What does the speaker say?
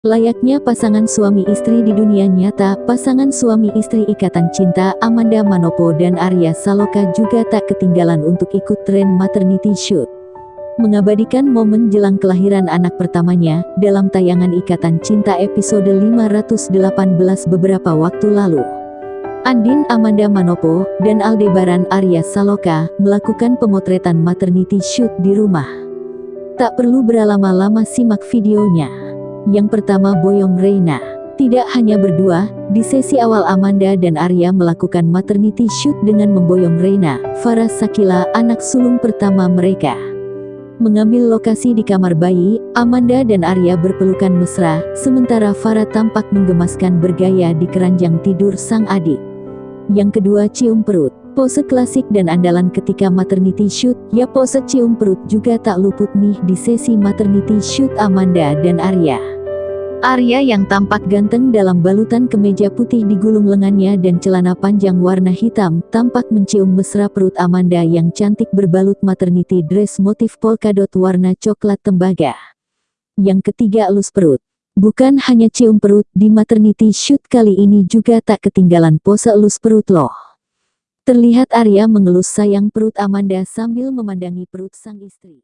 Layaknya pasangan suami istri di dunia nyata, pasangan suami istri Ikatan Cinta Amanda Manopo dan Arya Saloka juga tak ketinggalan untuk ikut tren maternity shoot. Mengabadikan momen jelang kelahiran anak pertamanya, dalam tayangan Ikatan Cinta episode 518 beberapa waktu lalu. Andin Amanda Manopo dan Aldebaran Arya Saloka melakukan pemotretan maternity shoot di rumah. Tak perlu berlama-lama simak videonya. Yang pertama Boyong Reina. Tidak hanya berdua, di sesi awal Amanda dan Arya melakukan maternity shoot dengan memboyong Reina, Farah Sakila, anak sulung pertama mereka. Mengambil lokasi di kamar bayi, Amanda dan Arya berpelukan mesra, sementara Farah tampak menggemaskan bergaya di keranjang tidur sang adik. Yang kedua cium perut. Pose klasik dan andalan ketika maternity shoot, ya pose cium perut juga tak luput nih di sesi maternity shoot Amanda dan Arya. Arya yang tampak ganteng dalam balutan kemeja putih digulung lengannya dan celana panjang warna hitam, tampak mencium mesra perut Amanda yang cantik berbalut maternity dress motif polkadot warna coklat tembaga. Yang ketiga elus perut. Bukan hanya cium perut, di maternity shoot kali ini juga tak ketinggalan pose elus perut loh. Terlihat Arya mengelus sayang perut Amanda sambil memandangi perut sang istri.